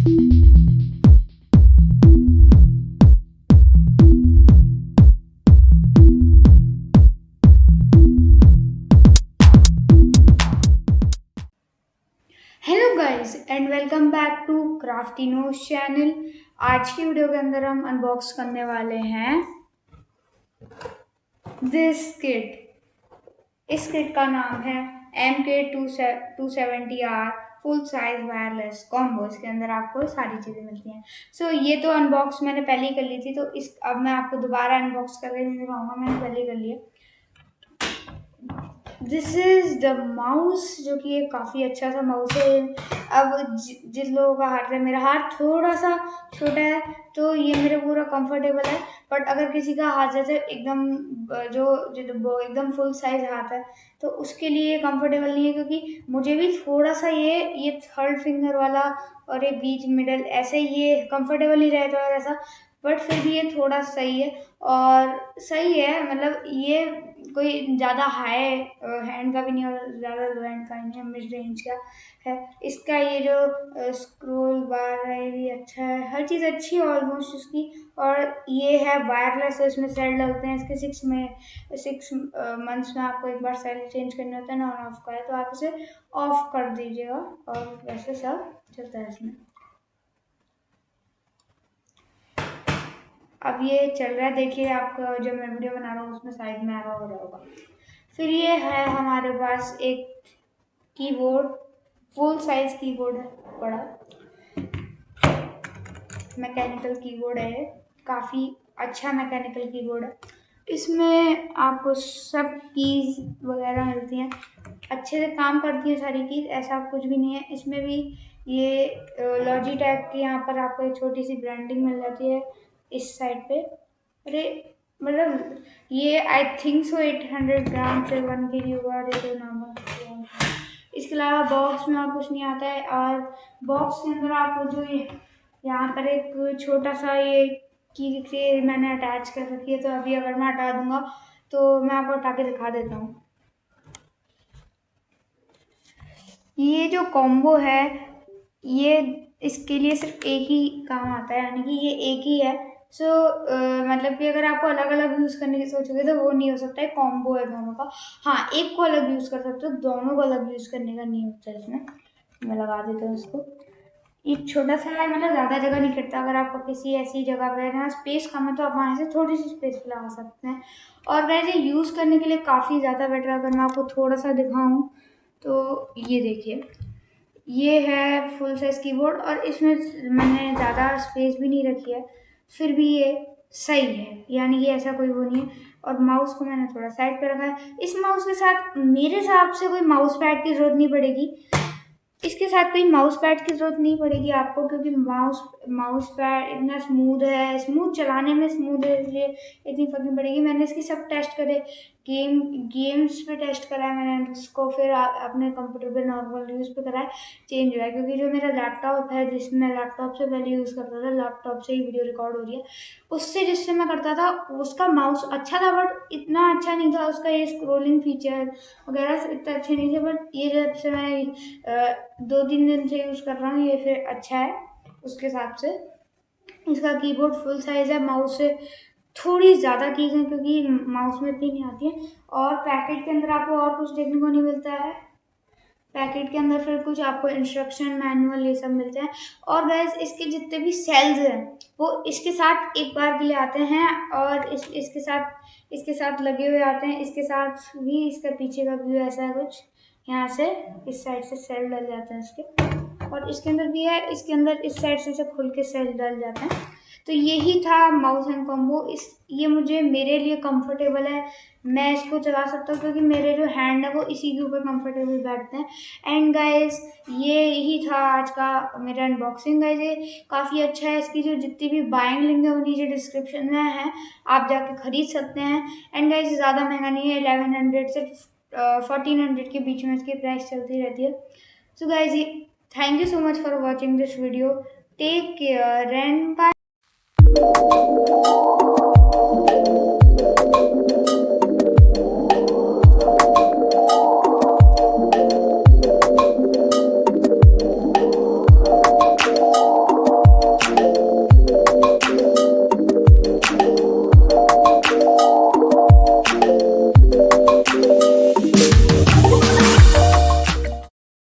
Hello guys and welcome back to Craftino channel आज की video के अंदर हम अनबॉक्स करने वाले हैं दिस किट इस किट का नाम है M K two seventy R full size wireless combo इसके अंदर आपको सारी चीज़ें मिलती हैं। सो so, ये तो अनबॉक्स मैंने पहले ही कर ली थी तो इस अब मैं आपको दोबारा अनबॉक्स करके नहीं दिखाऊँगा मैंने पहले ही कर लिया। दिस इज़ द माउस जो कि एक काफ़ी अच्छा सा माउस है। अब जिस लोगों का हाथ है मेरा हाथ थोड़ा सा छोटा है तो ये मेरे पूरा कंफर्टेबल है बट अगर किसी का हाथ जैसे एकदम जो एकदम फुल साइज़ हाथ है तो उसके लिए कंफर्टेबल नहीं है क्योंकि मुझे भी थोड़ा सा ये ये थर्ड फिंगर वाला और ये बीच मिडल ऐसे ये कंफर्टेबल ही रहता है ऐसा बट फिर भी ये थोड़ा सही है। और सही है मतलब ये कोई ज़्यादा हाई हैंड का भी नहीं और ज़्यादा लो हैंड का नहीं है मिड रेंज का है। इसका ये जो स्क्रोल बार है, ये भी अच्छा है। हर चीज़ अच्छी है ऑलमोस्ट उसकी और ये है वायरलेस है इसमें सेल लगते हैं इसके सिक्स में सिक्स मंथ्स में आपको एक बार सेल चेंज करना होता है ना ऑन ऑफ़ का है तो आप इसे ऑफ़ कर दीजिएगा। और वैसे सब चलता है इसमें। अब ये चल रहा है। देखिए आपका जो मैं वीडियो बना रहा हूँ, उसमें साइड में आ रहा हो रहा होगा। फिर ये है हमारे पास एक कीबोर्ड फुल साइज़ कीबोर्ड है, बड़ा। मैकेनिकल कीबोर्ड है काफ़ी अच्छा मैकेनिकल कीबोर्ड है। इसमें आपको सब कीज वगैरह मिलती हैं। अच्छे से काम करती हैं सारी कीज ऐसा कुछ भी नहीं है। इसमें भी ये लॉजी टैग की यहाँ पर आपको एक छोटी सी ब्रांडिंग मिल जाती है। इस साइड पे। अरे मतलब ये I think so eight hundred gram से वन के जी अरे तो नाम इसके अलावा बॉक्स में और कुछ नहीं आता है। और बॉक्स के अंदर आपको जो ये, यहाँ पर एक छोटा सा ये की दिख रही है मैंने अटैच कर रखी है तो अभी अगर मैं हटा दूँगा तो मैं आपको हटा के दिखा देता हूँ। ये जो कॉम्बो है, ये इसके लिए सिर्फ़ एक ही काम आता है, यानी कि ये एक ही है। सो मतलब कि अगर आपको अलग अलग यूज़ करने की सोचोगे तो वो नहीं हो सकता है कॉम्बो है दोनों का। हाँ एक को अलग यूज़ कर सकते हो, दोनों को अलग यूज़ करने का नहीं होता इसमें। मैं लगा देता हूँ इसको। ये छोटा सा है मतलब ज़्यादा जगह नहीं करता अगर आपको किसी ऐसी जगह पर जहाँ स्पेस कम है तो आप वहाँ से थोड़ी सी स्पेस लगा सकते हैं। और वैसे यूज़ करने के लिए काफ़ी ज़्यादा बेटर अगर मैं आपको थोड़ा सा दिखाऊँ तो ये देखिए। ये है फुल साइज़ कीबोर्ड और इसमें मैंने ज़्यादा स्पेस भी नहीं रखी है। फिर भी ये सही है। यानी कि ऐसा कोई वो नहीं है। और माउस को मैंने थोड़ा साइड पे रखा है। इस माउस के साथ मेरे हिसाब से कोई माउस पैड की ज़रूरत नहीं पड़ेगी। इसके साथ कोई माउस पैड की ज़रूरत नहीं पड़ेगी आपको, क्योंकि माउस माउस पैड इतना स्मूथ है। स्मूथ चलाने में स्मूथ है, इसलिए इतनी फ़र्क नहीं पड़ेगी। मैंने इसकी सब टेस्ट करे। गेम, गेम्स पे टेस्ट कराया मैंने, उसको फिर अपने कंप्यूटर पे नॉर्मल यूज़ पे कराया चेंज हुआ है, क्योंकि जो मेरा लैपटॉप है, जिसमें मैं लैपटॉप से पहले यूज़ करता था लैपटॉप से ही वीडियो रिकॉर्ड हो रही है, उससे जिससे मैं करता था, उसका माउस अच्छा था बट इतना अच्छा नहीं था, उसका ये स्क्रोलिंग फीचर वगैरह इतना अच्छे नहीं थे बट ये जब से मैं दो तीन दिन से यूज़ कर रहा हूँ, ये फिर अच्छा है, उसके हिसाब से। इसका कीबोर्ड फुल साइज़ है माउस से थोड़ी ज़्यादा कीज हैं क्योंकि माउस में इतनी नहीं आती है। और पैकेट के अंदर आपको और कुछ देखने को नहीं मिलता है। पैकेट के अंदर फिर कुछ आपको इंस्ट्रक्शन मैनुअल ये सब मिलते हैं। और गैस इसके जितने भी सेल्स हैं वो इसके साथ एक बार के लिए आते हैं और इस इसके साथ इसके साथ लगे हुए आते हैं। इसके साथ भी इसका पीछे का व्यू ऐसा है कुछ। यहाँ से इस साइड से सेल डल जाते हैं इसके। और इसके अंदर भी है इसके अंदर इस साइड से, से खुल के सेल डल जाते हैं। तो यही था माउस एंड कॉम्बो इस, ये मुझे मेरे लिए कंफर्टेबल है। मैं इसको चला सकता हूँ क्योंकि मेरे जो हैंड है वो इसी के ऊपर कंफर्टेबल बैठते हैं। एंड गाइस ये ही था आज का मेरा अनबॉक्सिंग गाइज़ ये काफ़ी अच्छा है। इसकी जो जितनी भी बाइंग लिंक है वो नीचे डिस्क्रिप्शन में है। आप जाके ख़रीद सकते हैं। एंड गाइज़ ज़्यादा महँगा नहीं है। एलेवन हंड्रेड से फोर्टीन हंड्रेड के बीच में इसकी प्राइस चलती रहती है। So guys thank you so much for watching this video take care and bye Thank you.